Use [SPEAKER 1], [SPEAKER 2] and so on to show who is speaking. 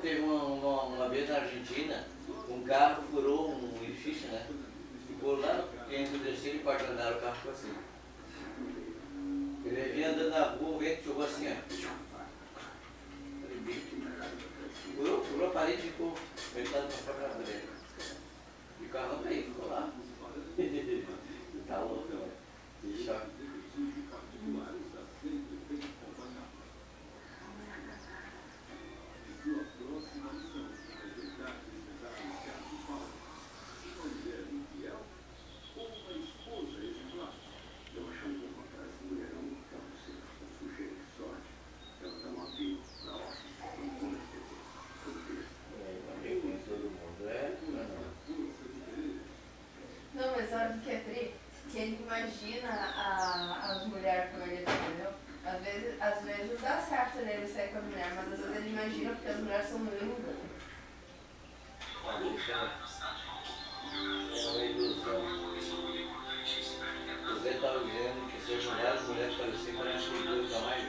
[SPEAKER 1] teve uma, uma, uma vez na Argentina, um carro furou um edifício, né? Ficou lá dentro do terceiro e quarto andar, o carro ficou assim. Ele vinha andando na rua, o vento jogou assim, ó. Furou, furou a parede e ficou deitado na própria dele. E o carro não veio, ficou lá. tá louco, né? Que choque. Eu com todo mundo, é? Não,
[SPEAKER 2] Não, mas sabe o que é tri? Que ele imagina a, as mulheres com ele, entendeu? Às vezes, às vezes dá certo ele sair com a mulher, mas às vezes ele imagina porque as mulheres são lindas.
[SPEAKER 1] não. Isso é uma ilusão. Você estava dizendo que se as mulheres, mulheres pareciam com as coisas da mais